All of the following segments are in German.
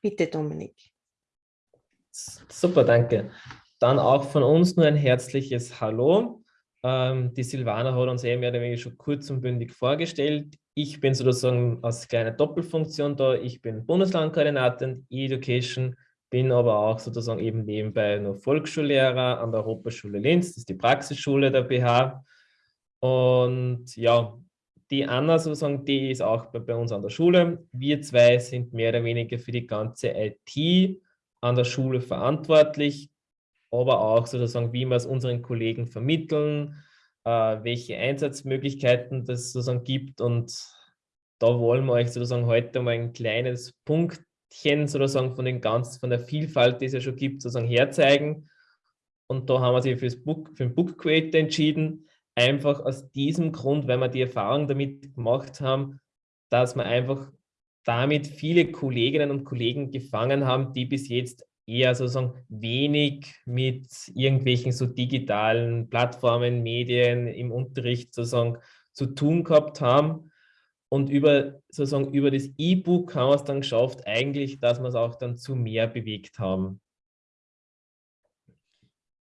Bitte, Dominik. Super, danke. Dann auch von uns nur ein herzliches Hallo. Ähm, die Silvana hat uns eh mehr schon kurz und bündig vorgestellt. Ich bin sozusagen als kleine Doppelfunktion da. Ich bin Bundeslandkoordinator E-Education, bin aber auch sozusagen eben nebenbei noch Volksschullehrer an der Europaschule Linz. Das ist die Praxisschule der BH. Und ja, die Anna sozusagen, die ist auch bei, bei uns an der Schule. Wir zwei sind mehr oder weniger für die ganze IT an der Schule verantwortlich, aber auch sozusagen, wie wir es unseren Kollegen vermitteln, äh, welche Einsatzmöglichkeiten das sozusagen gibt und da wollen wir euch sozusagen heute mal ein kleines Punktchen sozusagen von den ganz, von der Vielfalt, die es ja schon gibt, sozusagen herzeigen. Und da haben wir sich fürs Book, für den Book Creator entschieden, einfach aus diesem Grund, weil wir die Erfahrung damit gemacht haben, dass wir einfach damit viele Kolleginnen und Kollegen gefangen haben, die bis jetzt eher sozusagen wenig mit irgendwelchen so digitalen Plattformen, Medien im Unterricht sozusagen zu tun gehabt haben. Und über, sozusagen über das E-Book haben wir es dann geschafft, eigentlich, dass wir es auch dann zu mehr bewegt haben.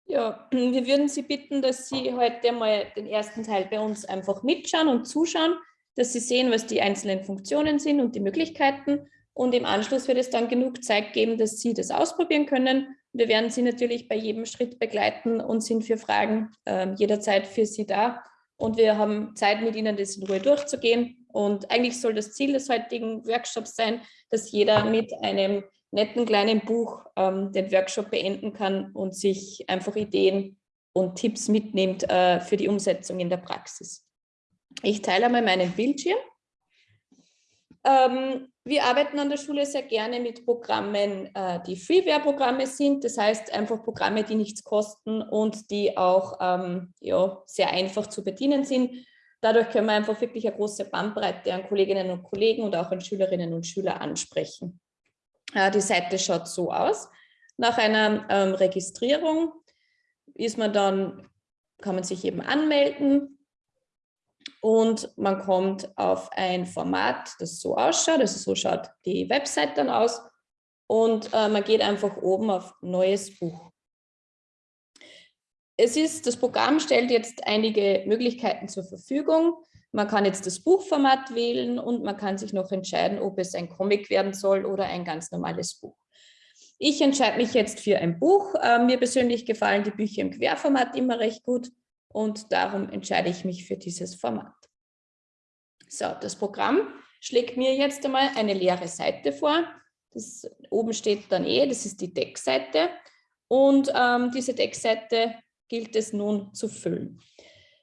Ja, wir würden Sie bitten, dass Sie heute mal den ersten Teil bei uns einfach mitschauen und zuschauen dass Sie sehen, was die einzelnen Funktionen sind und die Möglichkeiten. Und im Anschluss wird es dann genug Zeit geben, dass Sie das ausprobieren können. Wir werden Sie natürlich bei jedem Schritt begleiten und sind für Fragen äh, jederzeit für Sie da. Und wir haben Zeit, mit Ihnen das in Ruhe durchzugehen. Und eigentlich soll das Ziel des heutigen Workshops sein, dass jeder mit einem netten kleinen Buch ähm, den Workshop beenden kann und sich einfach Ideen und Tipps mitnimmt äh, für die Umsetzung in der Praxis. Ich teile einmal meinen Bildschirm. Ähm, wir arbeiten an der Schule sehr gerne mit Programmen, äh, die Freeware-Programme sind. Das heißt einfach Programme, die nichts kosten und die auch ähm, ja, sehr einfach zu bedienen sind. Dadurch können wir einfach wirklich eine große Bandbreite an Kolleginnen und Kollegen und auch an Schülerinnen und Schüler ansprechen. Äh, die Seite schaut so aus. Nach einer ähm, Registrierung ist man dann, kann man sich eben anmelden, und man kommt auf ein Format, das so ausschaut, also so schaut die Website dann aus und äh, man geht einfach oben auf Neues Buch. Es ist, das Programm stellt jetzt einige Möglichkeiten zur Verfügung. Man kann jetzt das Buchformat wählen und man kann sich noch entscheiden, ob es ein Comic werden soll oder ein ganz normales Buch. Ich entscheide mich jetzt für ein Buch. Äh, mir persönlich gefallen die Bücher im Querformat immer recht gut und darum entscheide ich mich für dieses Format. So, das Programm schlägt mir jetzt einmal eine leere Seite vor. Das oben steht dann eh, das ist die Deckseite und ähm, diese Deckseite gilt es nun zu füllen.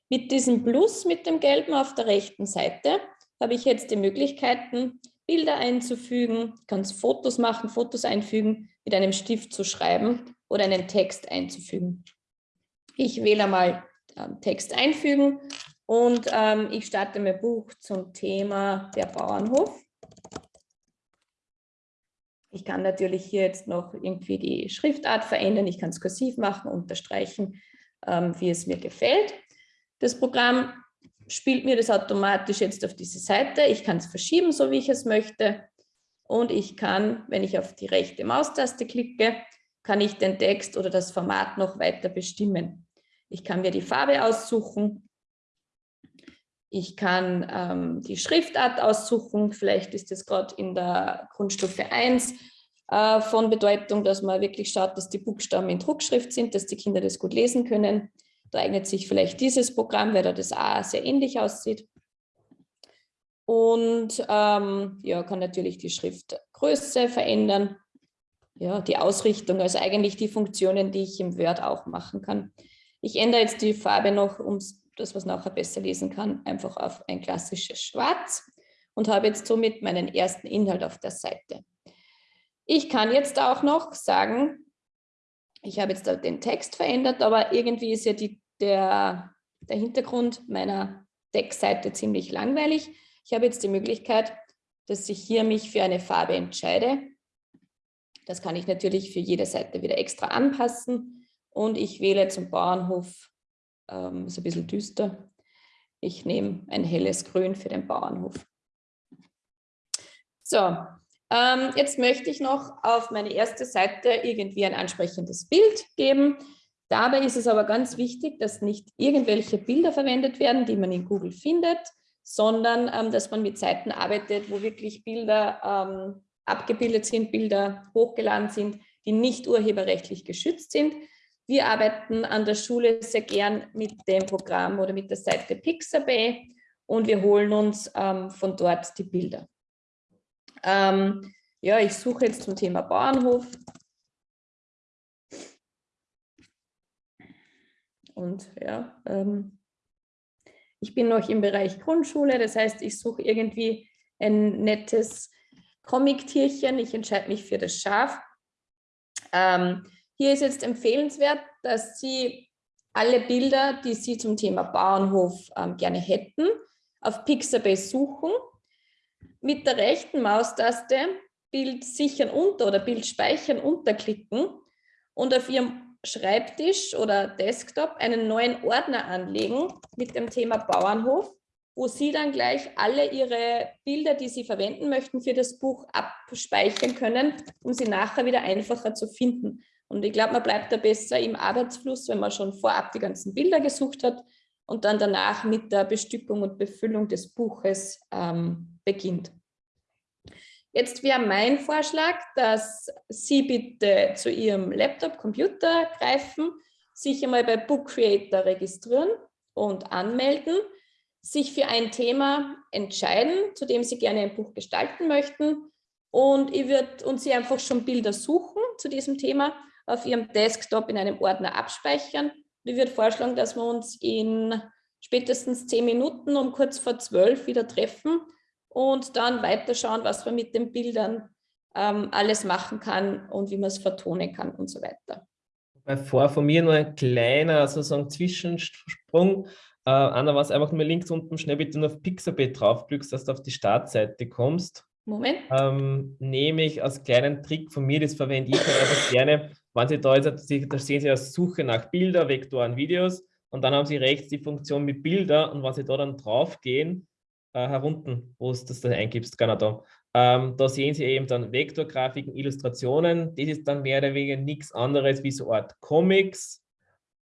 Mit diesem Plus mit dem Gelben auf der rechten Seite habe ich jetzt die Möglichkeiten, Bilder einzufügen, ich kann Fotos machen, Fotos einfügen, mit einem Stift zu schreiben oder einen Text einzufügen. Ich wähle einmal ähm, Text einfügen und ähm, ich starte mein Buch zum Thema der Bauernhof. Ich kann natürlich hier jetzt noch irgendwie die Schriftart verändern. Ich kann es kursiv machen, unterstreichen, ähm, wie es mir gefällt. Das Programm spielt mir das automatisch jetzt auf diese Seite. Ich kann es verschieben, so wie ich es möchte. Und ich kann, wenn ich auf die rechte Maustaste klicke, kann ich den Text oder das Format noch weiter bestimmen. Ich kann mir die Farbe aussuchen. Ich kann ähm, die Schriftart aussuchen. Vielleicht ist es gerade in der Grundstufe 1 äh, von Bedeutung, dass man wirklich schaut, dass die Buchstaben in Druckschrift sind, dass die Kinder das gut lesen können. Eignet sich vielleicht dieses Programm, weil da das A sehr ähnlich aussieht. Und ähm, ja, kann natürlich die Schriftgröße verändern. Ja, die Ausrichtung, also eigentlich die Funktionen, die ich im Word auch machen kann. Ich ändere jetzt die Farbe noch, um das, was nachher besser lesen kann, einfach auf ein klassisches Schwarz und habe jetzt somit meinen ersten Inhalt auf der Seite. Ich kann jetzt auch noch sagen, ich habe jetzt den Text verändert, aber irgendwie ist ja die, der, der Hintergrund meiner Textseite ziemlich langweilig. Ich habe jetzt die Möglichkeit, dass ich hier mich für eine Farbe entscheide. Das kann ich natürlich für jede Seite wieder extra anpassen. Und ich wähle zum Bauernhof, ähm, ist ein bisschen düster, ich nehme ein helles Grün für den Bauernhof. So, Ähm, jetzt möchte ich noch auf meine erste Seite irgendwie ein ansprechendes Bild geben. Dabei ist es aber ganz wichtig, dass nicht irgendwelche Bilder verwendet werden, die man in Google findet, sondern ähm, dass man mit Seiten arbeitet, wo wirklich Bilder ähm, abgebildet sind, Bilder hochgeladen sind, die nicht urheberrechtlich geschützt sind. Wir arbeiten an der Schule sehr gern mit dem Programm oder mit der Seite Pixabay und wir holen uns ähm, von dort die Bilder. Ähm, ja, ich suche jetzt zum Thema Bauernhof. Und ja, ähm, ich bin noch im Bereich Grundschule, das heißt, ich suche irgendwie ein nettes Comic-Tierchen. Ich entscheide mich für das Schaf. Ähm, hier ist jetzt empfehlenswert, dass Sie alle Bilder, die Sie zum Thema Bauernhof ähm, gerne hätten, auf Pixabay suchen mit der rechten Maustaste Bild sichern unter oder Bild speichern unterklicken und auf Ihrem Schreibtisch oder Desktop einen neuen Ordner anlegen mit dem Thema Bauernhof, wo Sie dann gleich alle Ihre Bilder, die Sie verwenden möchten für das Buch, abspeichern können, um sie nachher wieder einfacher zu finden. Und ich glaube, man bleibt da besser im Arbeitsfluss, wenn man schon vorab die ganzen Bilder gesucht hat und dann danach mit der Bestückung und Befüllung des Buches ähm, beginnt. Jetzt wäre mein Vorschlag, dass Sie bitte zu Ihrem Laptop, Computer greifen, sich einmal bei Book Creator registrieren und anmelden, sich für ein Thema entscheiden, zu dem Sie gerne ein Buch gestalten möchten und ich würde und Sie einfach schon Bilder suchen zu diesem Thema auf Ihrem Desktop in einem Ordner abspeichern. Ich würde vorschlagen, dass wir uns in spätestens zehn Minuten um kurz vor zwölf wieder treffen und dann weiterschauen, was man mit den Bildern ähm, alles machen kann und wie man es vertonen kann und so weiter. Vor von mir nur ein kleiner sozusagen Zwischensprung. Äh, Anna, was einfach nur links unten schnell bitte nur auf Pixabay draufklickst, dass du auf die Startseite kommst. Moment. Ähm, nehme ich als kleinen Trick von mir, das verwende ich halt einfach gerne, wenn Sie da, jetzt, da sehen Sie als Suche nach Bilder, Vektoren, Videos und dann haben Sie rechts die Funktion mit Bilder und wenn Sie da dann drauf gehen, äh, herunten, wo du das da eingibst, genau da. Ähm, da sehen Sie eben dann Vektorgrafiken, Illustrationen. Das ist dann mehr oder weniger nichts anderes wie so eine Art Comics.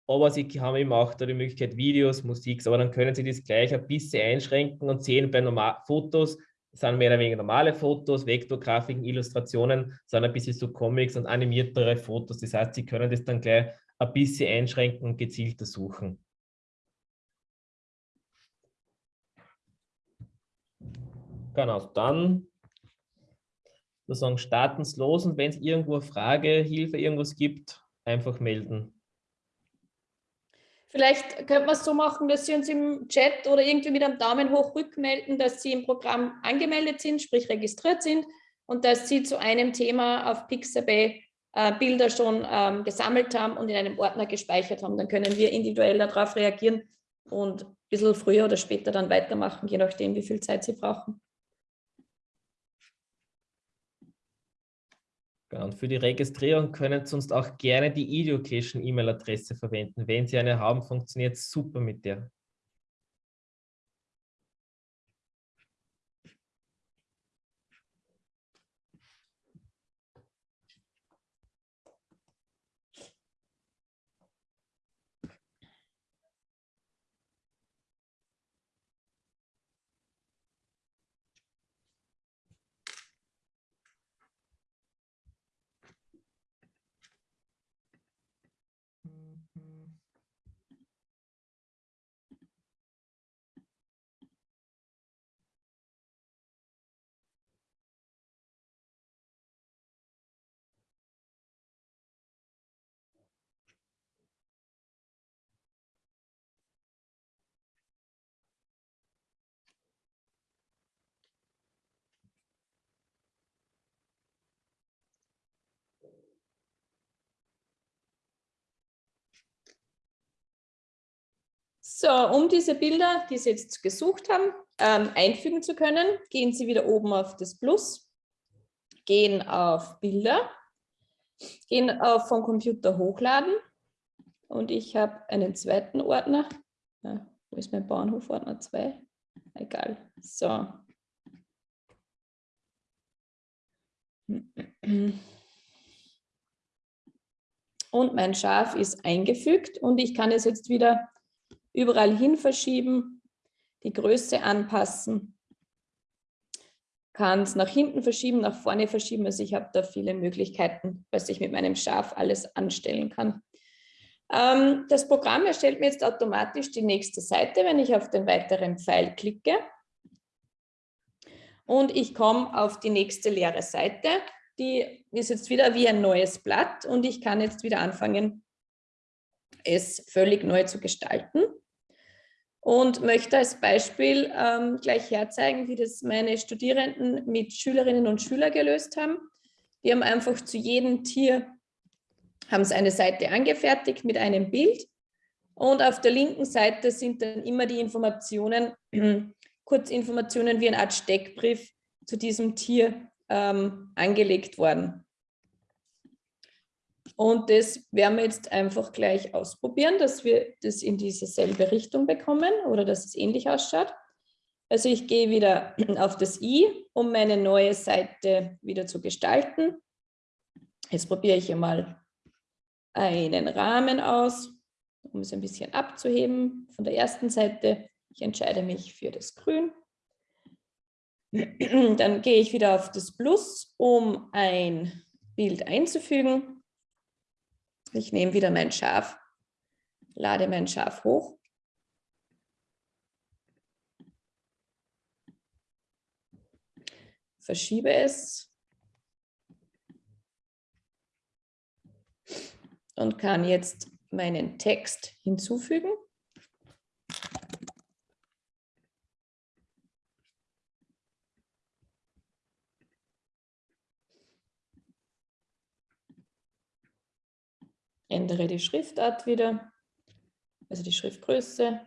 Aber Sie haben eben auch da die Möglichkeit Videos, Musik, aber dann können Sie das gleich ein bisschen einschränken und sehen bei Normal Fotos, sind mehr oder weniger normale Fotos, Vektorgrafiken, Illustrationen, sind ein bisschen so Comics und animiertere Fotos. Das heißt, Sie können das dann gleich ein bisschen einschränken und gezielter suchen. Genau, dann sozusagen starten Sie los und wenn es irgendwo eine Frage, Hilfe, irgendwas gibt, einfach melden. Vielleicht könnte man es so machen, dass Sie uns im Chat oder irgendwie mit einem Daumen hoch rückmelden, dass Sie im Programm angemeldet sind, sprich registriert sind und dass Sie zu einem Thema auf Pixabay äh, Bilder schon ähm, gesammelt haben und in einem Ordner gespeichert haben. Dann können wir individuell darauf reagieren und ein bisschen früher oder später dann weitermachen, je nachdem, wie viel Zeit Sie brauchen. Und für die Registrierung können Sie sonst auch gerne die Education-E-Mail-Adresse verwenden. Wenn Sie eine haben, funktioniert super mit der. So, um diese Bilder, die Sie jetzt gesucht haben, ähm, einfügen zu können, gehen Sie wieder oben auf das Plus, gehen auf Bilder, gehen auf vom Computer hochladen und ich habe einen zweiten Ordner. Ja, wo ist mein Bahnhofordner 2? Egal. So. Und mein Schaf ist eingefügt und ich kann es jetzt wieder überall hin verschieben, die Größe anpassen, kann es nach hinten verschieben, nach vorne verschieben. Also ich habe da viele Möglichkeiten, was ich mit meinem Schaf alles anstellen kann. Ähm, das Programm erstellt mir jetzt automatisch die nächste Seite, wenn ich auf den weiteren Pfeil klicke. Und ich komme auf die nächste leere Seite. Die ist jetzt wieder wie ein neues Blatt und ich kann jetzt wieder anfangen, es völlig neu zu gestalten. Und möchte als Beispiel ähm, gleich herzeigen, wie das meine Studierenden mit Schülerinnen und Schülern gelöst haben. Die haben einfach zu jedem Tier haben sie eine Seite angefertigt mit einem Bild und auf der linken Seite sind dann immer die Informationen, Kurzinformationen wie eine Art Steckbrief zu diesem Tier ähm, angelegt worden. Und das werden wir jetzt einfach gleich ausprobieren, dass wir das in dieselbe Richtung bekommen oder dass es ähnlich ausschaut. Also ich gehe wieder auf das i, um meine neue Seite wieder zu gestalten. Jetzt probiere ich einmal einen Rahmen aus, um es ein bisschen abzuheben von der ersten Seite. Ich entscheide mich für das Grün. Dann gehe ich wieder auf das Plus, um ein Bild einzufügen. Ich nehme wieder mein Schaf, lade mein Schaf hoch. Verschiebe es und kann jetzt meinen Text hinzufügen. Ändere die Schriftart wieder, also die Schriftgröße,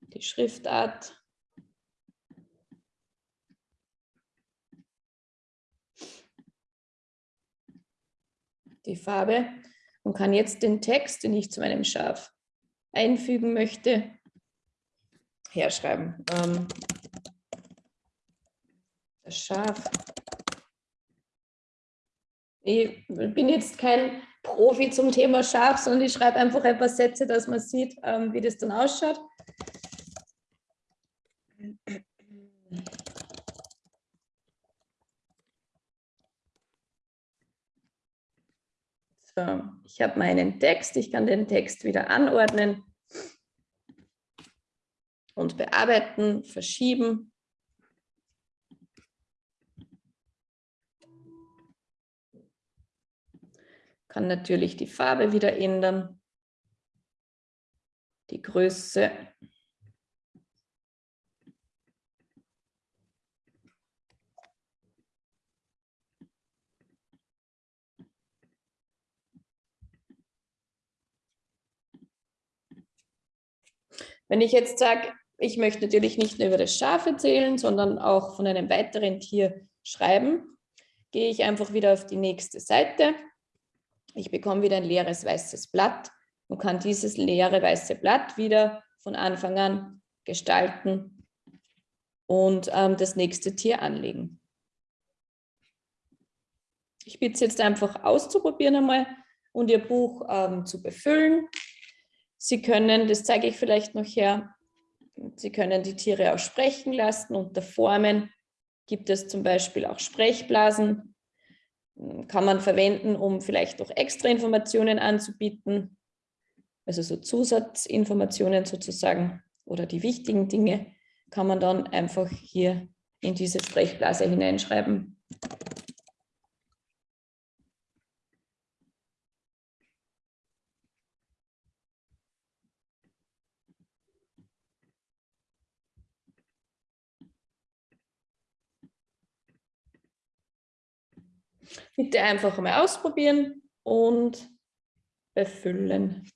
die Schriftart. Die Farbe und kann jetzt den Text, den ich zu meinem Schaf einfügen möchte, herschreiben. Ähm, das Schaf. Ich bin jetzt kein Profi zum Thema Schaf, sondern ich schreibe einfach ein paar Sätze, dass man sieht, ähm, wie das dann ausschaut. So, ich habe meinen Text, ich kann den Text wieder anordnen und bearbeiten, verschieben. Kann natürlich die Farbe wieder ändern, die Größe. Wenn ich jetzt sage, ich möchte natürlich nicht nur über das Schaf erzählen, sondern auch von einem weiteren Tier schreiben, gehe ich einfach wieder auf die nächste Seite. Ich bekomme wieder ein leeres weißes Blatt und kann dieses leere weiße Blatt wieder von Anfang an gestalten und ähm, das nächste Tier anlegen. Ich bitte es jetzt einfach auszuprobieren einmal und Ihr Buch ähm, zu befüllen. Sie können, das zeige ich vielleicht noch her, Sie können die Tiere auch sprechen lassen. Unter Formen gibt es zum Beispiel auch Sprechblasen. Kann man verwenden, um vielleicht noch extra Informationen anzubieten. Also so Zusatzinformationen sozusagen oder die wichtigen Dinge kann man dann einfach hier in diese Sprechblase hineinschreiben. Bitte einfach mal ausprobieren und befüllen.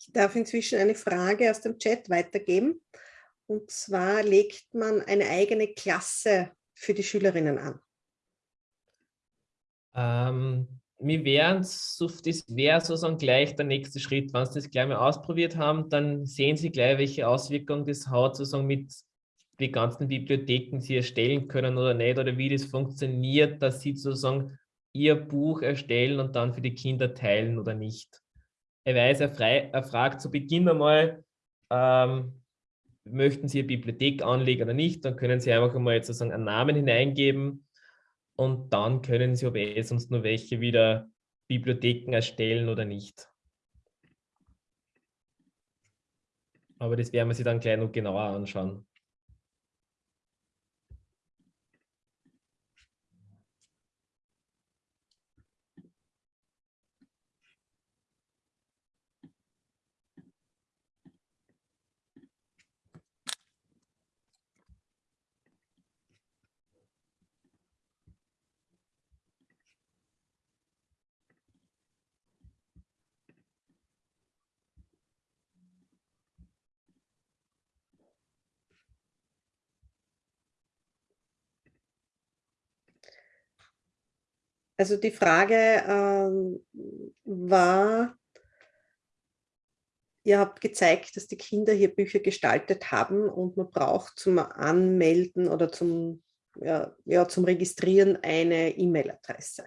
Ich darf inzwischen eine Frage aus dem Chat weitergeben. Und zwar legt man eine eigene Klasse für die Schülerinnen an? Ähm, das wäre sozusagen gleich der nächste Schritt. Wenn Sie das gleich mal ausprobiert haben, dann sehen Sie gleich, welche Auswirkungen das hat, sozusagen mit den ganzen Bibliotheken Sie erstellen können oder nicht, oder wie das funktioniert, dass Sie sozusagen Ihr Buch erstellen und dann für die Kinder teilen oder nicht. Er fragt zu Beginn einmal, ähm, möchten Sie eine Bibliothek anlegen oder nicht, dann können Sie einfach einmal sozusagen einen Namen hineingeben und dann können Sie, ob eh sonst nur welche wieder Bibliotheken erstellen oder nicht. Aber das werden wir sich dann gleich noch genauer anschauen. Also die Frage ähm, war, ihr habt gezeigt, dass die Kinder hier Bücher gestaltet haben und man braucht zum Anmelden oder zum, ja, ja, zum Registrieren eine E-Mail-Adresse.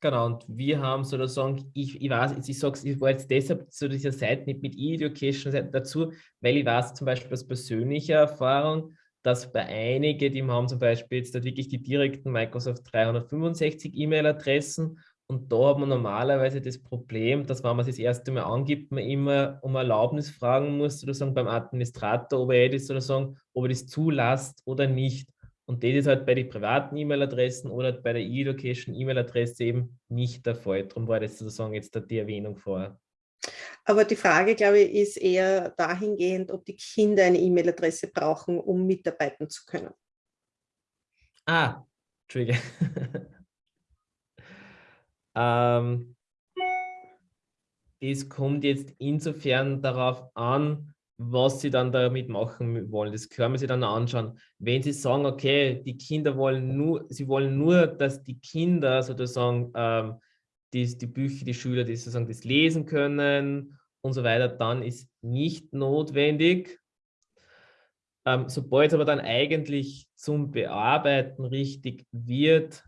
Genau, und wir haben sozusagen, ich, ich weiß, ich sage ich war jetzt deshalb zu dieser Seite mit E-Education dazu, weil ich weiß zum Beispiel aus persönlicher Erfahrung, dass bei einigen, die haben zum Beispiel jetzt wirklich die direkten Microsoft 365 E-Mail-Adressen und da hat man normalerweise das Problem, dass wenn man sich das erste Mal angibt, man immer um Erlaubnis fragen muss, sozusagen beim Administrator, ob er das sozusagen, ob er das zulässt oder nicht. Und das ist halt bei den privaten E-Mail-Adressen oder bei der E-Education E-Mail-Adresse eben nicht der Fall. Darum war das sozusagen jetzt die Erwähnung vorher. Aber die Frage, glaube ich, ist eher dahingehend, ob die Kinder eine E-Mail-Adresse brauchen, um mitarbeiten zu können. Ah, Trigger. ähm, es kommt jetzt insofern darauf an, was sie dann damit machen wollen. Das können wir sich dann anschauen. Wenn sie sagen, okay, die Kinder wollen nur, sie wollen nur, dass die Kinder sozusagen ähm, die, die Bücher, die Schüler, die sozusagen das lesen können und so weiter, dann ist nicht notwendig. Ähm, sobald es aber dann eigentlich zum Bearbeiten richtig wird,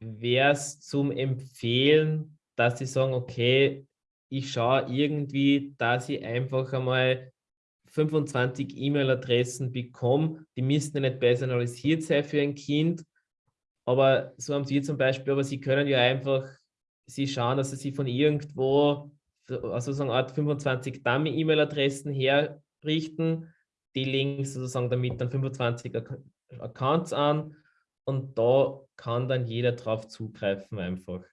wäre es zum Empfehlen, dass sie sagen, okay, ich schaue irgendwie, dass ich einfach einmal 25 E-Mail-Adressen bekomme, die müssten ja nicht personalisiert sein für ein Kind, aber so haben Sie zum Beispiel, aber Sie können ja einfach Sie schauen, dass Sie sich von irgendwo, also so eine Art 25 Dummy-E-Mail-Adressen herrichten, die legen sozusagen damit dann 25 Accounts an und da kann dann jeder drauf zugreifen einfach.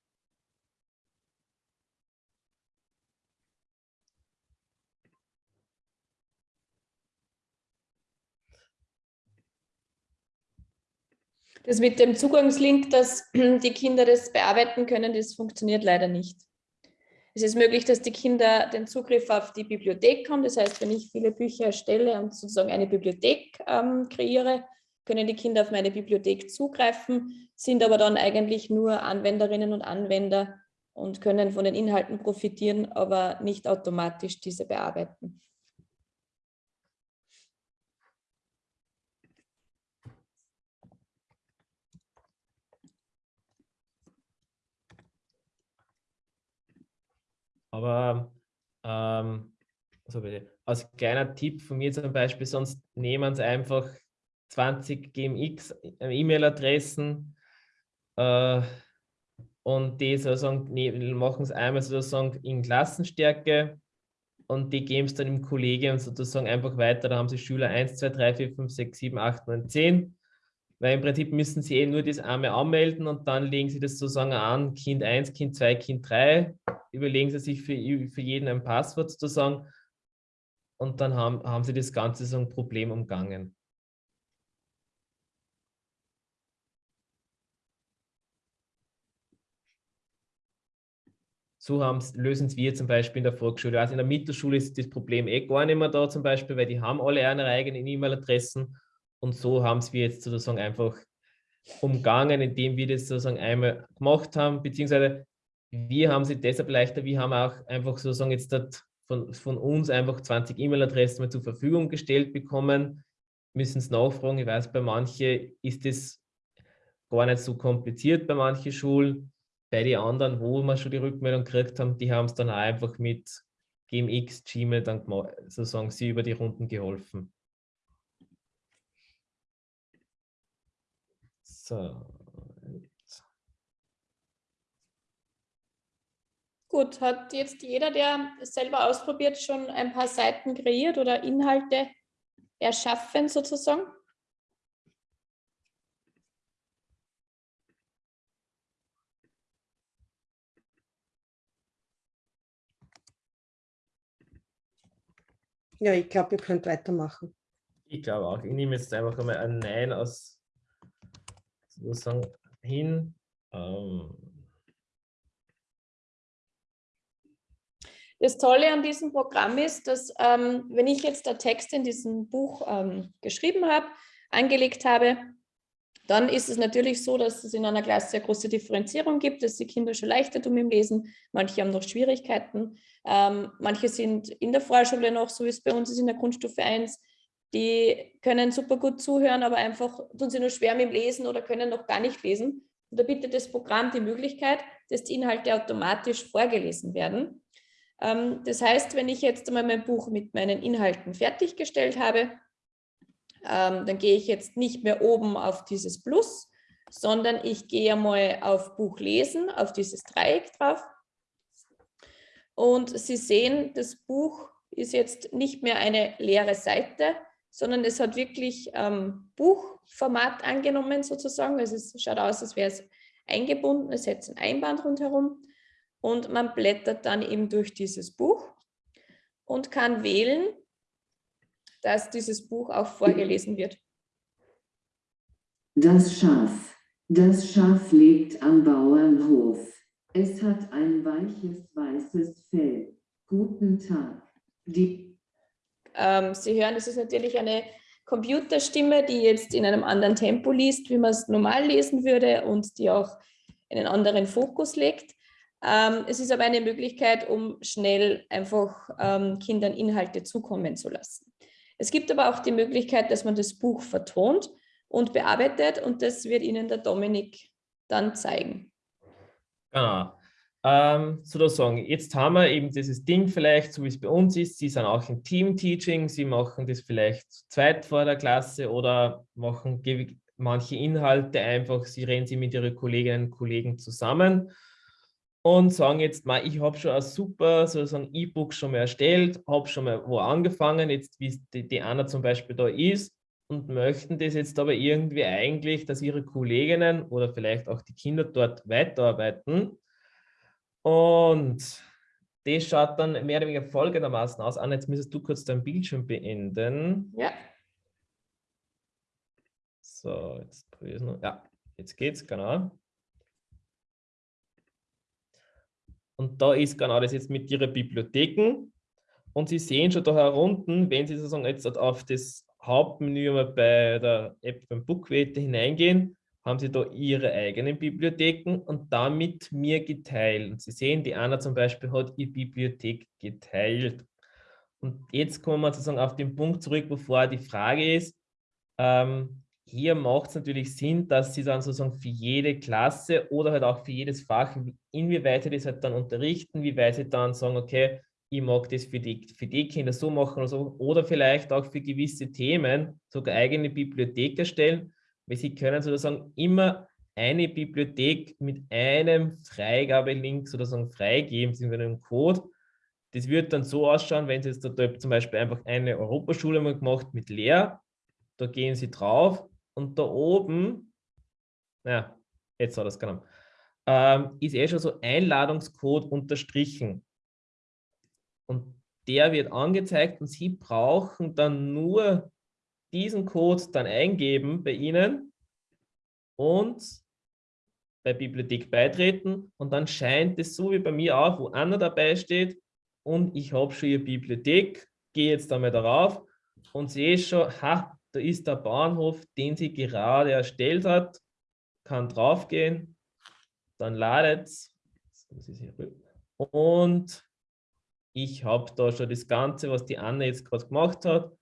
Das mit dem Zugangslink, dass die Kinder das bearbeiten können, das funktioniert leider nicht. Es ist möglich, dass die Kinder den Zugriff auf die Bibliothek haben. Das heißt, wenn ich viele Bücher erstelle und sozusagen eine Bibliothek ähm, kreiere, können die Kinder auf meine Bibliothek zugreifen, sind aber dann eigentlich nur Anwenderinnen und Anwender und können von den Inhalten profitieren, aber nicht automatisch diese bearbeiten. Aber ähm, also als kleiner Tipp von mir zum Beispiel, sonst nehmen Sie einfach 20 GMX äh, E-Mail-Adressen äh, und die sozusagen machen es einmal sozusagen in Klassenstärke und die geben es dann im Kollegium sozusagen einfach weiter. Da haben Sie Schüler 1, 2, 3, 4, 5, 6, 7, 8, 9, 10 weil im Prinzip müssen Sie eh nur das einmal anmelden und dann legen Sie das sozusagen an, Kind 1, Kind 2, Kind 3, überlegen Sie sich für, für jeden ein Passwort sozusagen und dann haben, haben Sie das Ganze so ein Problem umgangen. so lösen wir zum Beispiel in der Volksschule. Also in der Mittelschule ist das Problem eh gar nicht mehr da zum Beispiel, weil die haben alle ihre eigenen E-Mail-Adressen und so haben es wir jetzt sozusagen einfach umgangen, indem wir das sozusagen einmal gemacht haben, beziehungsweise wir haben sie deshalb leichter, wir haben auch einfach sozusagen jetzt von, von uns einfach 20 E-Mail-Adressen zur Verfügung gestellt bekommen, müssen es nachfragen. Ich weiß, bei manchen ist das gar nicht so kompliziert bei manchen Schulen bei den anderen, wo wir schon die Rückmeldung gekriegt haben, die haben es dann auch einfach mit GMX, Gmail dann sozusagen sie über die Runden geholfen. So. Gut, hat jetzt jeder, der es selber ausprobiert, schon ein paar Seiten kreiert oder Inhalte erschaffen sozusagen? Ja, ich glaube, ihr könnt weitermachen. Ich glaube auch. Ich nehme jetzt einfach einmal ein Nein aus sozusagen hin. Ähm. Das Tolle an diesem Programm ist, dass ähm, wenn ich jetzt der Text in diesem Buch ähm, geschrieben habe, angelegt habe, dann ist es natürlich so, dass es in einer Klasse sehr große Differenzierung gibt, dass die Kinder schon leichter tun im Lesen, manche haben noch Schwierigkeiten, ähm, manche sind in der Vorschule noch, so wie es bei uns ist in der Grundstufe 1, die können super gut zuhören, aber einfach tun sie nur schwer mit dem Lesen oder können noch gar nicht lesen. Und da bietet das Programm die Möglichkeit, dass die Inhalte automatisch vorgelesen werden. Ähm, das heißt, wenn ich jetzt einmal mein Buch mit meinen Inhalten fertiggestellt habe, ähm, dann gehe ich jetzt nicht mehr oben auf dieses Plus, sondern ich gehe einmal auf Buch lesen, auf dieses Dreieck drauf. Und Sie sehen, das Buch ist jetzt nicht mehr eine leere Seite, sondern es hat wirklich ähm, Buchformat angenommen sozusagen. Also es schaut aus, als wäre es eingebunden, es hätte ein Einband rundherum und man blättert dann eben durch dieses Buch und kann wählen, dass dieses Buch auch vorgelesen wird. Das Schaf. Das Schaf lebt am Bauernhof. Es hat ein weiches weißes Fell. Guten Tag. Die ähm, Sie hören, das ist natürlich eine Computerstimme, die jetzt in einem anderen Tempo liest, wie man es normal lesen würde und die auch einen anderen Fokus legt. Ähm, es ist aber eine Möglichkeit, um schnell einfach ähm, Kindern Inhalte zukommen zu lassen. Es gibt aber auch die Möglichkeit, dass man das Buch vertont und bearbeitet und das wird Ihnen der Dominik dann zeigen. Genau. Ähm, sozusagen, jetzt haben wir eben dieses Ding vielleicht, so wie es bei uns ist, Sie sind auch im Team-Teaching, Sie machen das vielleicht zweit vor der Klasse oder machen manche Inhalte einfach, Sie reden sie mit Ihren Kolleginnen und Kollegen zusammen und sagen jetzt mal, ich habe schon ein super sozusagen E-Book schon mal erstellt, habe schon mal wo angefangen, jetzt wie die, die Anna zum Beispiel da ist und möchten das jetzt aber irgendwie eigentlich, dass ihre Kolleginnen oder vielleicht auch die Kinder dort weiterarbeiten. Und das schaut dann mehr oder weniger folgendermaßen aus. Anna, jetzt müsstest du kurz dein Bildschirm beenden. Ja. So, jetzt Ja, jetzt geht's, genau. Und da ist genau das jetzt mit Ihren Bibliotheken. Und Sie sehen schon da herunten, wenn Sie sozusagen jetzt auf das Hauptmenü bei der App beim Bookwete hineingehen, haben Sie da Ihre eigenen Bibliotheken und damit mir geteilt. Und Sie sehen, die Anna zum Beispiel hat ihre Bibliothek geteilt. Und jetzt kommen wir sozusagen auf den Punkt zurück, bevor die Frage ist, ähm, hier macht es natürlich Sinn, dass Sie dann sozusagen für jede Klasse oder halt auch für jedes Fach, inwieweit Sie das halt dann unterrichten, wie weit Sie dann sagen, okay, ich mag das für die, für die Kinder so machen oder so, oder vielleicht auch für gewisse Themen sogar eigene Bibliothek erstellen, weil Sie können sozusagen immer eine Bibliothek mit einem Freigabelink sozusagen freigeben, sind wir einem Code. Das wird dann so ausschauen, wenn Sie jetzt da zum Beispiel einfach eine Europaschule mal gemacht mit Lehr, da gehen Sie drauf und da oben, ja, jetzt hat es genommen, ähm, ist eh schon so Einladungscode unterstrichen. Und der wird angezeigt und Sie brauchen dann nur diesen Code dann eingeben bei Ihnen und bei Bibliothek beitreten. Und dann scheint es so wie bei mir auch, wo Anna dabei steht und ich habe schon ihre Bibliothek, gehe jetzt einmal darauf und sehe schon, ha, da ist der Bahnhof, den sie gerade erstellt hat, kann draufgehen, dann ladet es und ich habe da schon das Ganze, was die Anne jetzt gerade gemacht hat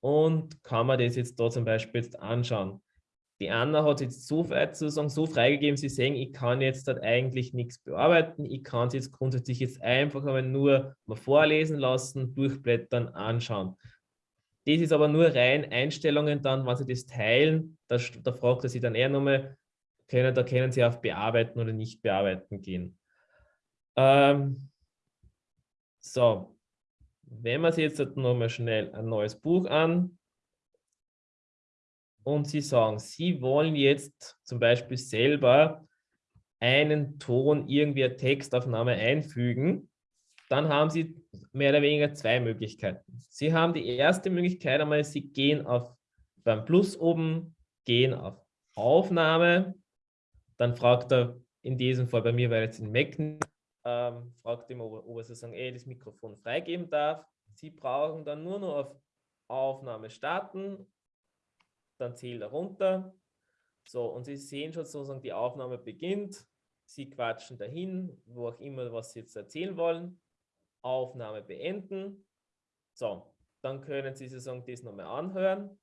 und kann mir das jetzt da zum Beispiel jetzt anschauen. Die Anna hat jetzt so sozusagen so freigegeben, sie sehen, ich kann jetzt dort eigentlich nichts bearbeiten, ich kann es jetzt grundsätzlich jetzt einfach aber nur mal vorlesen lassen, durchblättern, anschauen. Das ist aber nur rein Einstellungen dann, wenn Sie das teilen, da, da fragt er Sie dann eher nochmal, können, da können Sie auf Bearbeiten oder nicht bearbeiten gehen. Ähm, so, wenn man sich jetzt nochmal schnell ein neues Buch an und Sie sagen, Sie wollen jetzt zum Beispiel selber einen Ton, irgendwie eine Textaufnahme einfügen, dann haben Sie mehr oder weniger zwei Möglichkeiten. Sie haben die erste Möglichkeit einmal, Sie gehen auf beim Plus oben, gehen auf Aufnahme, dann fragt er in diesem Fall bei mir, weil jetzt in Mac ähm, fragt ihn, ob, ob er sozusagen eh das Mikrofon freigeben darf. Sie brauchen dann nur noch auf Aufnahme starten, dann zählt er runter. So, und Sie sehen schon sozusagen, die Aufnahme beginnt. Sie quatschen dahin, wo auch immer, was Sie jetzt erzählen wollen. Aufnahme beenden. So, dann können Sie sozusagen das nochmal anhören.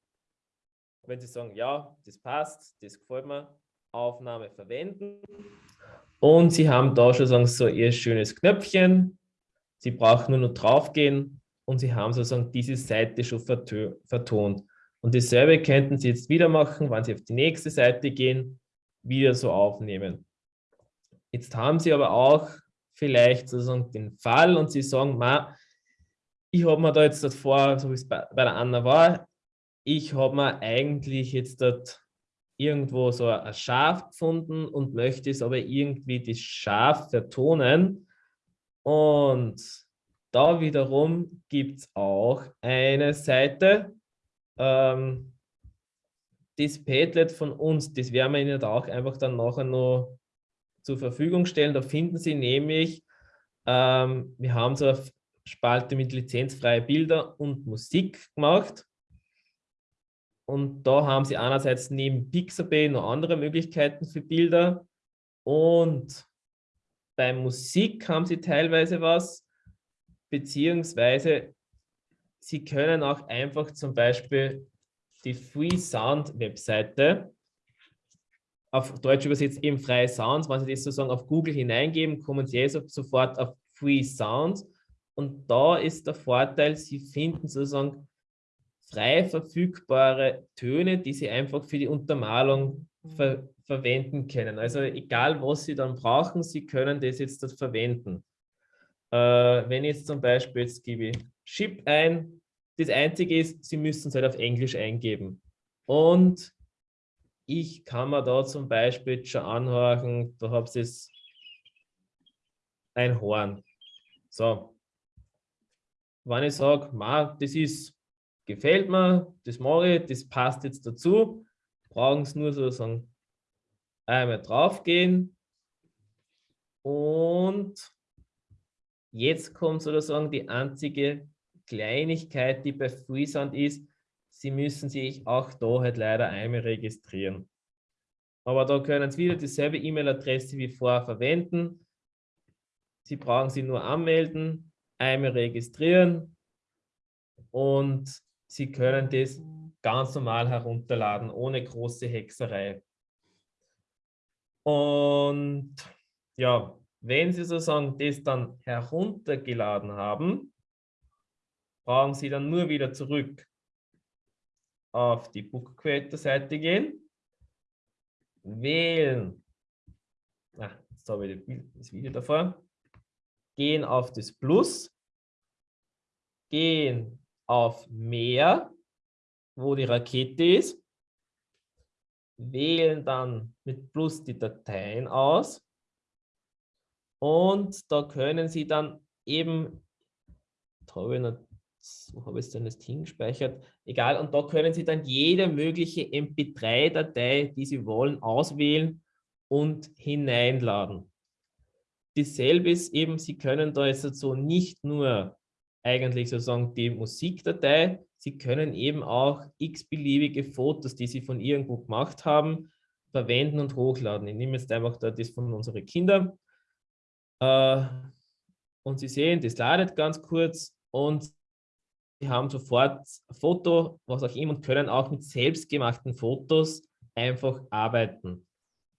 Wenn Sie sagen, ja, das passt, das gefällt mir, Aufnahme verwenden. Und Sie haben da schon sozusagen so Ihr schönes Knöpfchen. Sie brauchen nur noch draufgehen und Sie haben sozusagen diese Seite schon vertont. Und dasselbe könnten Sie jetzt wieder machen, wenn Sie auf die nächste Seite gehen, wieder so aufnehmen. Jetzt haben Sie aber auch vielleicht sozusagen den Fall und Sie sagen, ma, ich habe mir da jetzt davor, so wie es bei, bei der Anna war, ich habe mir eigentlich jetzt dort irgendwo so ein Schaf gefunden und möchte es aber irgendwie das Schaf vertonen. Und da wiederum gibt es auch eine Seite, ähm, das Padlet von uns, das werden wir Ihnen auch einfach dann nachher noch zur Verfügung stellen. Da finden Sie nämlich, ähm, wir haben so eine Spalte mit lizenzfreie Bilder und Musik gemacht. Und da haben Sie einerseits neben Pixabay noch andere Möglichkeiten für Bilder. Und bei Musik haben Sie teilweise was, beziehungsweise Sie können auch einfach zum Beispiel die Free Sound Webseite, auf Deutsch übersetzt eben freie Sounds, wenn Sie das sozusagen auf Google hineingeben, kommen Sie eh sofort auf Free Sounds. Und da ist der Vorteil, Sie finden sozusagen frei verfügbare Töne, die Sie einfach für die Untermalung ver verwenden können. Also egal, was Sie dann brauchen, Sie können das jetzt dort verwenden. Äh, wenn ich jetzt zum Beispiel, jetzt gebe ich Chip ein, das Einzige ist, Sie müssen es halt auf Englisch eingeben. Und ich kann mir da zum Beispiel schon anhören, da habe ich ein Horn. So, wenn ich sage, das ist gefällt mir, das mache ich, das passt jetzt dazu, brauchen es nur sozusagen einmal draufgehen und jetzt kommt sozusagen die einzige Kleinigkeit, die bei Freesound ist, Sie müssen sich auch da halt leider einmal registrieren. Aber da können Sie wieder dieselbe E-Mail-Adresse wie vorher verwenden. Sie brauchen sie nur anmelden, einmal registrieren und Sie können das ganz normal herunterladen, ohne große Hexerei. Und ja, wenn Sie sozusagen das dann heruntergeladen haben, brauchen Sie dann nur wieder zurück auf die Book Creator Seite gehen, wählen, ah, jetzt habe ich das Video davor, gehen auf das Plus, gehen auf Mehr, wo die Rakete ist, wählen dann mit Plus die Dateien aus und da können Sie dann eben, habe wo habe ich denn das hingespeichert? Egal, und da können Sie dann jede mögliche MP3-Datei, die Sie wollen, auswählen und hineinladen. Dasselbe ist eben, Sie können da jetzt so nicht nur eigentlich sozusagen die Musikdatei, Sie können eben auch x-beliebige Fotos, die Sie von irgendwo gemacht haben, verwenden und hochladen. Ich nehme jetzt einfach da das von unseren Kindern. Äh, und Sie sehen, das ladet ganz kurz und Sie haben sofort ein Foto, was auch immer, und können auch mit selbstgemachten Fotos einfach arbeiten.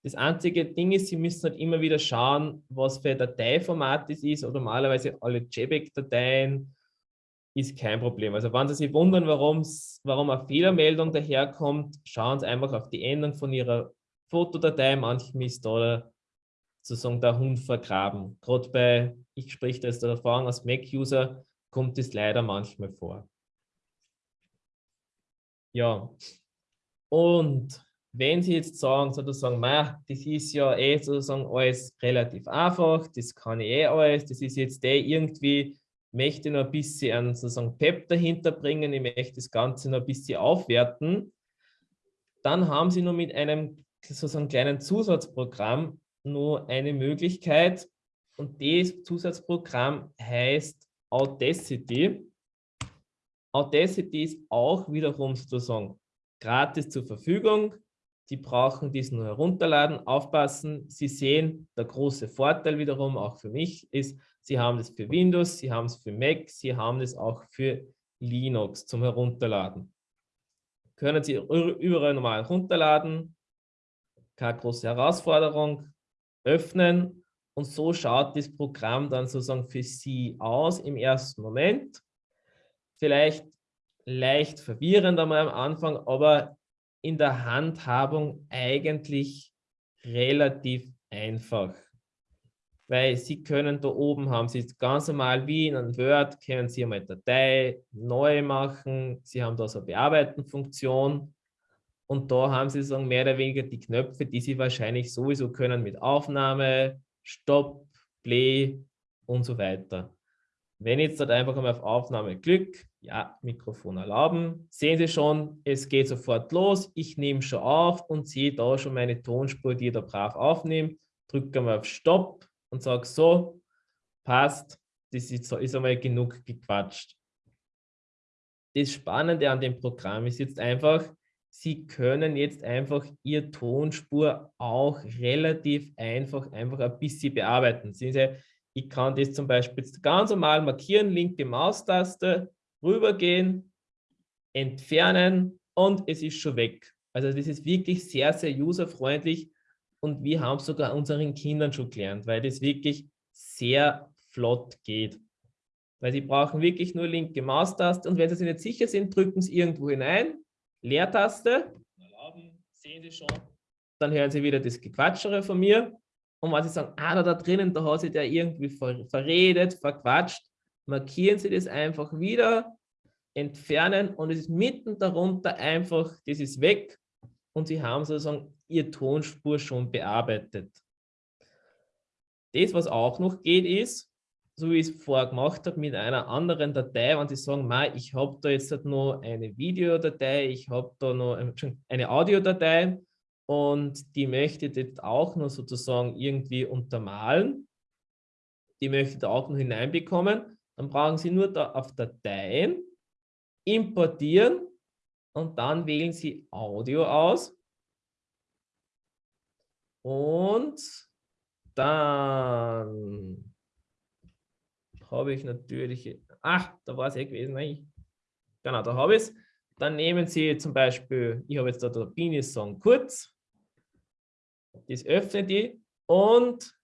Das einzige Ding ist, Sie müssen halt immer wieder schauen, was für ein Dateiformat das ist. Oder normalerweise alle JPEG-Dateien ist kein Problem. Also wenn Sie sich wundern, warum eine Fehlermeldung daherkommt, schauen Sie einfach auf die Endung von Ihrer Fotodatei. Manchmal ist da sozusagen der Hund vergraben. Gerade bei, ich spreche da jetzt der Erfahrung als Mac-User, kommt es leider manchmal vor. Ja, und wenn Sie jetzt sagen, sozusagen, das ist ja eh sozusagen alles relativ einfach, das kann ich eh alles, das ist jetzt eh irgendwie, möchte noch ein bisschen sozusagen Pep dahinter bringen, ich möchte das Ganze noch ein bisschen aufwerten, dann haben Sie nur mit einem sozusagen kleinen Zusatzprogramm nur eine Möglichkeit und das Zusatzprogramm heißt Audacity. Audacity ist auch wiederum sozusagen gratis zur Verfügung. Sie brauchen dies nur herunterladen, aufpassen. Sie sehen, der große Vorteil wiederum auch für mich ist, Sie haben es für Windows, Sie haben es für Mac, Sie haben es auch für Linux zum Herunterladen. Können Sie überall normal herunterladen, keine große Herausforderung, öffnen und so schaut das Programm dann sozusagen für Sie aus im ersten Moment. Vielleicht leicht verwirrend einmal am Anfang, aber in der Handhabung eigentlich relativ einfach. Weil Sie können da oben haben Sie ganz normal wie in einem Word, können Sie einmal Datei neu machen. Sie haben da so eine Bearbeiten-Funktion. Und da haben Sie so mehr oder weniger die Knöpfe, die Sie wahrscheinlich sowieso können mit Aufnahme, Stopp, Play und so weiter. Wenn ich jetzt dort einfach einmal auf Aufnahme klick, ja, Mikrofon erlauben, sehen Sie schon, es geht sofort los. Ich nehme schon auf und sehe da schon meine Tonspur, die ich da brav aufnehme. Drücke mal auf Stopp und sage so, passt, das ist, ist einmal genug gequatscht. Das Spannende an dem Programm ist jetzt einfach, Sie können jetzt einfach Ihre Tonspur auch relativ einfach, einfach ein bisschen bearbeiten. Sehen Sie, ich kann das zum Beispiel ganz normal markieren, linke Maustaste, rübergehen, entfernen und es ist schon weg. Also das ist wirklich sehr, sehr userfreundlich und wir haben es sogar unseren Kindern schon gelernt, weil das wirklich sehr flott geht. Weil sie brauchen wirklich nur linke Maustaste und wenn sie sich nicht sicher sind, drücken sie irgendwo hinein, Leertaste, erlauben, sehen Sie schon, dann hören Sie wieder das Gequatschere von mir und wenn Sie sagen, ah, da, da drinnen, da hat sich der irgendwie ver verredet, verquatscht, markieren Sie das einfach wieder, entfernen und es ist mitten darunter einfach, das ist weg und Sie haben sozusagen Ihre Tonspur schon bearbeitet. Das, was auch noch geht, ist, so wie ich es vorher gemacht habe, mit einer anderen Datei, wenn Sie sagen, ich habe da jetzt noch eine Videodatei, ich habe da noch eine Audiodatei, und die möchte jetzt auch noch sozusagen irgendwie untermalen. Die möchte da auch noch hineinbekommen. Dann brauchen Sie nur da auf Dateien, importieren und dann wählen Sie Audio aus. Und dann habe ich natürlich, ach, da war es eh gewesen, nein, genau, da habe ich es. Dann nehmen Sie zum Beispiel, ich habe jetzt da der Bini-Song kurz, das öffnet die und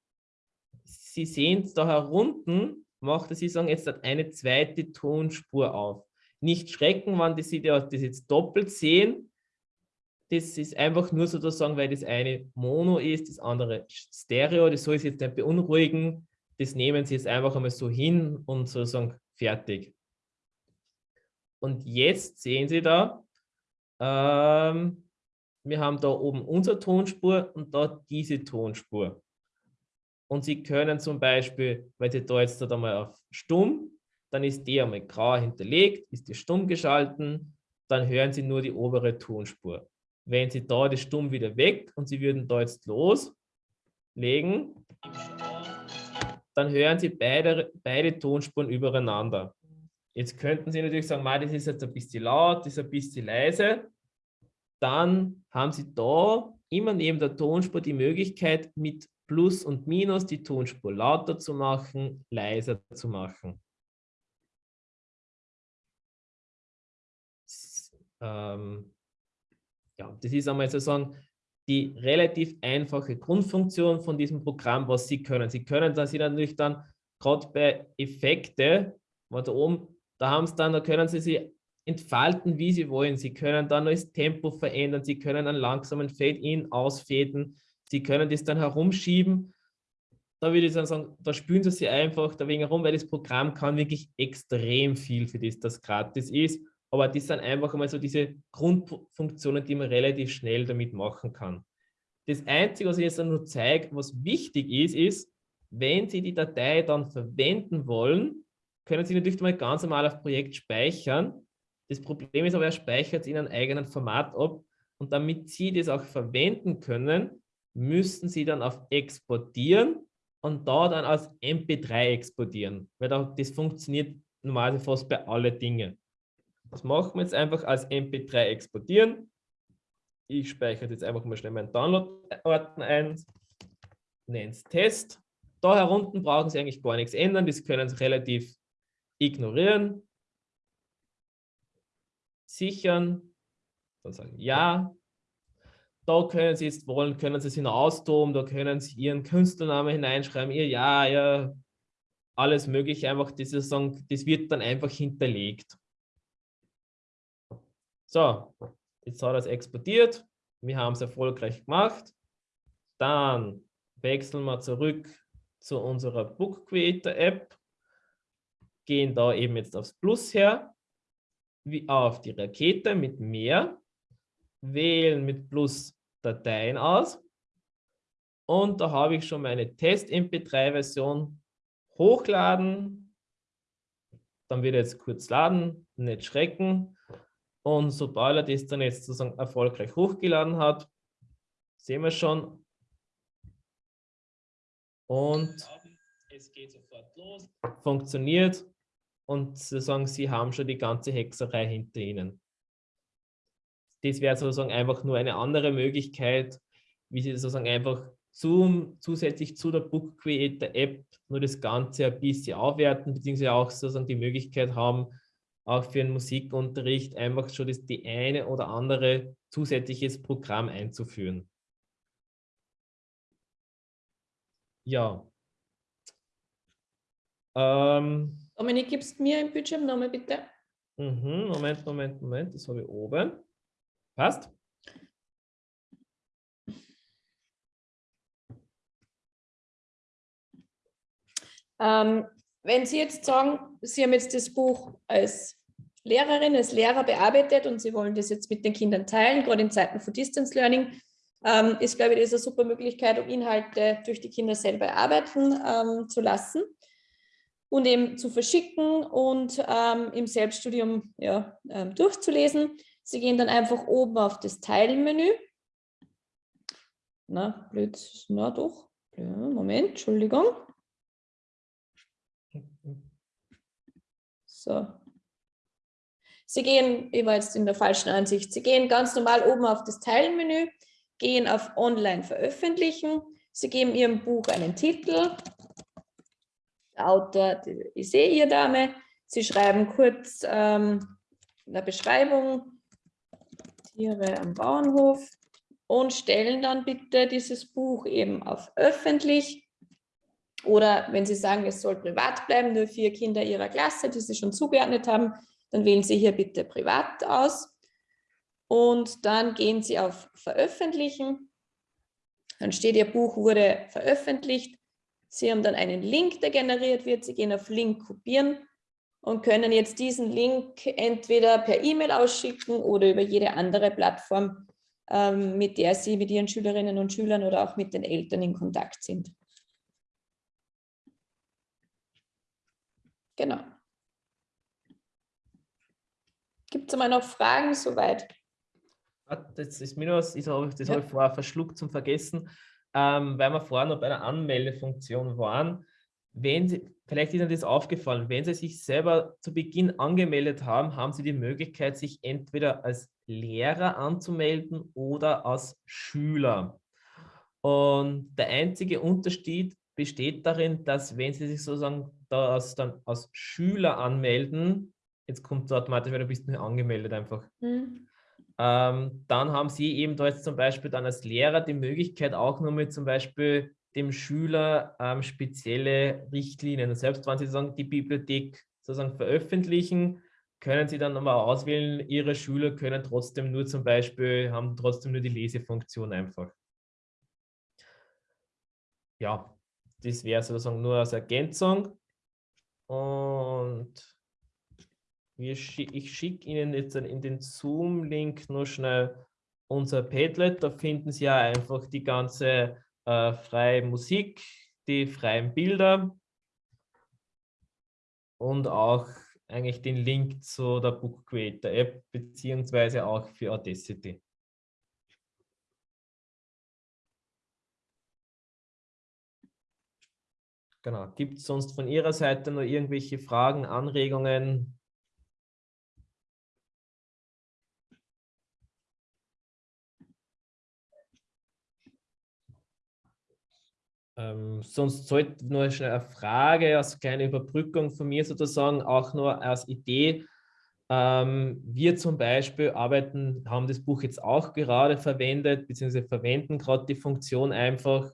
Sie sehen es da herunten, macht er, Sie sagen, jetzt eine zweite Tonspur auf. Nicht schrecken, wenn Sie das jetzt doppelt sehen. Das ist einfach nur sozusagen, weil das eine Mono ist, das andere Stereo. Das soll Sie jetzt nicht beunruhigen. Das nehmen Sie jetzt einfach einmal so hin und sozusagen fertig. Und jetzt sehen Sie da, ähm, wir haben da oben unsere Tonspur und da diese Tonspur. Und Sie können zum Beispiel, wenn Sie da jetzt da mal auf stumm, dann ist die einmal grau hinterlegt, ist die stumm geschalten, dann hören Sie nur die obere Tonspur. Wenn Sie da die stumm wieder weg und Sie würden da jetzt los, legen, dann hören Sie beide, beide Tonspuren übereinander. Jetzt könnten Sie natürlich sagen, das ist jetzt ein bisschen laut, das ist ein bisschen leise. Dann haben Sie da immer neben der Tonspur die Möglichkeit, mit Plus und Minus die Tonspur lauter zu machen, leiser zu machen. Ähm, ja, das ist einmal sozusagen die relativ einfache Grundfunktion von diesem Programm, was Sie können. Sie können da Sie natürlich dann gerade bei Effekte, da oben, da haben Sie dann, da können Sie sie entfalten, wie Sie wollen. Sie können dann das Tempo verändern, Sie können einen langsamen Fade-in ausfäden, Sie können das dann herumschieben. Da würde ich dann sagen, da spüren Sie sie einfach da wegen herum, weil das Programm kann wirklich extrem viel für das, das gratis ist. Aber das sind einfach mal so diese Grundfunktionen, die man relativ schnell damit machen kann. Das Einzige, was ich jetzt nur zeige, was wichtig ist, ist, wenn Sie die Datei dann verwenden wollen, können Sie natürlich mal ganz normal auf Projekt speichern. Das Problem ist aber, er speichert es in einem eigenen Format ab und damit Sie das auch verwenden können, müssen Sie dann auf Exportieren und da dann als MP3 exportieren, weil das funktioniert normalerweise fast bei allen Dingen. Das machen wir jetzt einfach als MP3 exportieren. Ich speichere jetzt einfach mal schnell meinen Download-Ordner ein, nenne es Test. Da herunten brauchen Sie eigentlich gar nichts ändern, das können Sie relativ ignorieren. Sichern, dann sagen Ja. Da können Sie jetzt wollen, können Sie sich austoben, da können Sie Ihren Künstlernamen hineinschreiben, Ihr Ja, ja, alles mögliche, einfach das, das wird dann einfach hinterlegt. So, jetzt hat es exportiert. Wir haben es erfolgreich gemacht. Dann wechseln wir zurück zu unserer Book Creator App. Gehen da eben jetzt aufs Plus her, wie auf die Rakete mit mehr, wählen mit Plus Dateien aus. Und da habe ich schon meine Test-MP3-Version hochladen. Dann wird jetzt kurz laden, nicht schrecken. Und sobald er das dann jetzt sozusagen erfolgreich hochgeladen hat, sehen wir schon. Und es geht sofort los, funktioniert und sozusagen Sie haben schon die ganze Hexerei hinter Ihnen. Das wäre sozusagen einfach nur eine andere Möglichkeit, wie Sie sozusagen einfach zum, zusätzlich zu der Book Creator App nur das Ganze ein bisschen aufwerten, beziehungsweise auch sozusagen die Möglichkeit haben, auch für den Musikunterricht einfach schon das, die eine oder andere zusätzliches Programm einzuführen. Ja. Ähm, Dominik, gibst mir im Bildschirm nochmal bitte? Mhm, Moment, Moment, Moment, das habe ich oben. Passt? Ähm, wenn Sie jetzt sagen, Sie haben jetzt das Buch als Lehrerin, als Lehrer bearbeitet und Sie wollen das jetzt mit den Kindern teilen, gerade in Zeiten von Distance Learning, ähm, ist, glaube ich, das eine super Möglichkeit, um Inhalte durch die Kinder selber erarbeiten ähm, zu lassen und eben zu verschicken und ähm, im Selbststudium ja, ähm, durchzulesen. Sie gehen dann einfach oben auf das Teilen-Menü. Na, blöd, na doch. Ja, Moment, Entschuldigung. So. Sie gehen, ich war jetzt in der falschen Ansicht, Sie gehen ganz normal oben auf das Teilenmenü, gehen auf Online veröffentlichen, Sie geben Ihrem Buch einen Titel, Autor ich sehe Ihr Dame, Sie schreiben kurz ähm, eine Beschreibung, Tiere am Bauernhof und stellen dann bitte dieses Buch eben auf öffentlich oder wenn Sie sagen, es soll privat bleiben, nur vier Kinder Ihrer Klasse, die Sie schon zugeordnet haben, dann wählen Sie hier bitte privat aus. Und dann gehen Sie auf Veröffentlichen. Dann steht, Ihr Buch wurde veröffentlicht. Sie haben dann einen Link, der generiert wird. Sie gehen auf Link kopieren und können jetzt diesen Link entweder per E-Mail ausschicken oder über jede andere Plattform, ähm, mit der Sie mit Ihren Schülerinnen und Schülern oder auch mit den Eltern in Kontakt sind. Genau. Gibt es mal noch Fragen soweit? Das ist mir noch, das habe ich, ja. ich vorher verschluckt zum Vergessen. ähm, weil wir vorhin noch bei einer Anmeldefunktion waren, wenn Sie, vielleicht ist Ihnen das aufgefallen, wenn Sie sich selber zu Beginn angemeldet haben, haben Sie die Möglichkeit, sich entweder als Lehrer anzumelden oder als Schüler. Und der einzige Unterschied besteht darin, dass wenn Sie sich sozusagen da als, dann als Schüler anmelden, jetzt kommt es automatisch, weil du bist nicht angemeldet einfach. Mhm. Ähm, dann haben Sie eben da jetzt zum Beispiel dann als Lehrer die Möglichkeit auch nur mit zum Beispiel dem Schüler ähm, spezielle Richtlinien. Selbst wenn Sie sagen, die Bibliothek sozusagen veröffentlichen, können Sie dann nochmal auswählen, Ihre Schüler können trotzdem nur zum Beispiel, haben trotzdem nur die Lesefunktion einfach. Ja, das wäre sozusagen nur als Ergänzung. Und ich schicke Ihnen jetzt in den Zoom-Link nur schnell unser Padlet. Da finden Sie ja einfach die ganze äh, freie Musik, die freien Bilder und auch eigentlich den Link zu der Book Creator App beziehungsweise auch für Audacity. Genau. Gibt es sonst von Ihrer Seite noch irgendwelche Fragen, Anregungen? Ähm, sonst sollte nur schnell eine Frage als kleine Überbrückung von mir sozusagen, auch nur als Idee. Ähm, wir zum Beispiel arbeiten, haben das Buch jetzt auch gerade verwendet, beziehungsweise verwenden gerade die Funktion einfach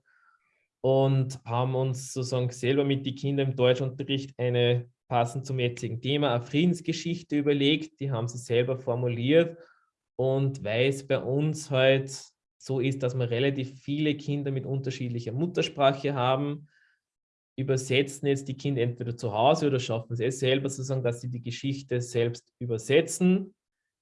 und haben uns sozusagen selber mit den Kindern im Deutschunterricht eine passend zum jetzigen Thema eine Friedensgeschichte überlegt. Die haben sie selber formuliert und weil es bei uns halt so ist, dass wir relativ viele Kinder mit unterschiedlicher Muttersprache haben, übersetzen jetzt die Kinder entweder zu Hause oder schaffen es eh selber sozusagen, dass sie die Geschichte selbst übersetzen.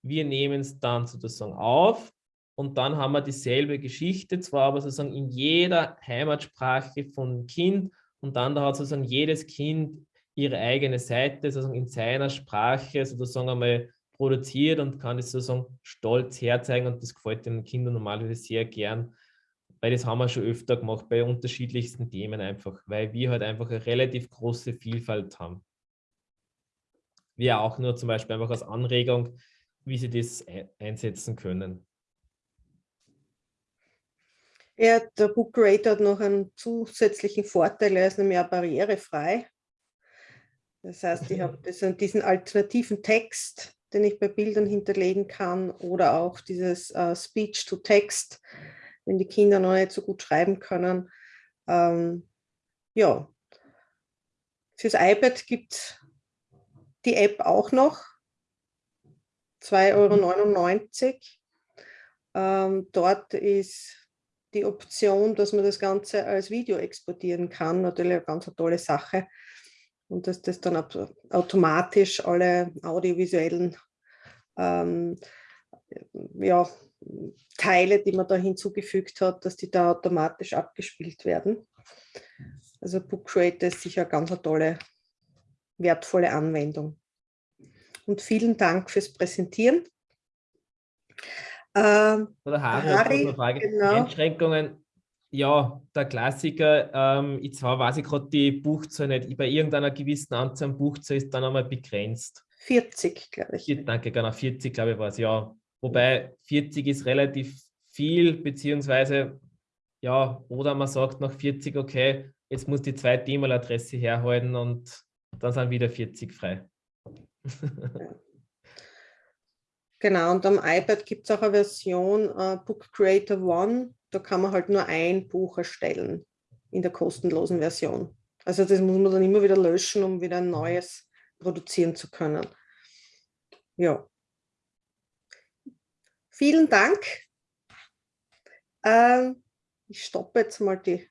Wir nehmen es dann sozusagen auf und dann haben wir dieselbe Geschichte, zwar aber sozusagen in jeder Heimatsprache von Kind und dann da hat sozusagen jedes Kind ihre eigene Seite, sozusagen in seiner Sprache sozusagen einmal produziert und kann es sozusagen stolz herzeigen und das gefällt den Kindern normalerweise sehr gern, weil das haben wir schon öfter gemacht bei unterschiedlichsten Themen einfach, weil wir halt einfach eine relativ große Vielfalt haben. Wir auch nur zum Beispiel einfach als Anregung, wie sie das einsetzen können. Ja, der Book Creator hat noch einen zusätzlichen Vorteil, er ist nämlich auch barrierefrei. Das heißt, ich habe diesen alternativen Text, den ich bei Bildern hinterlegen kann oder auch dieses uh, Speech-to-Text, wenn die Kinder noch nicht so gut schreiben können. Ähm, ja, fürs iPad gibt es die App auch noch, 2,99 Euro. Ähm, dort ist die Option, dass man das Ganze als Video exportieren kann, natürlich eine ganz tolle Sache und dass das dann automatisch alle audiovisuellen ähm, ja, Teile, die man da hinzugefügt hat, dass die da automatisch abgespielt werden. Also Book Creator ist sicher eine ganz tolle, wertvolle Anwendung. Und vielen Dank fürs Präsentieren. Ähm, Oder Harry, Harry Frage. Genau. Einschränkungen ja, der Klassiker, ähm, ich zwar weiß ich gerade die Buchzahl nicht, bei irgendeiner gewissen Anzahl an Buchzahl ist dann einmal begrenzt. 40, glaube ich. Danke, genau, 40, glaube ich, war es, ja. Wobei 40 ist relativ viel, beziehungsweise, ja, oder man sagt nach 40, okay, jetzt muss die zweite E-Mail-Adresse herhalten und dann sind wieder 40 frei. Genau, und am iPad gibt es auch eine Version uh, Book Creator One, da kann man halt nur ein Buch erstellen in der kostenlosen Version. Also das muss man dann immer wieder löschen, um wieder ein neues produzieren zu können. Ja. Vielen Dank. Ähm, ich stoppe jetzt mal die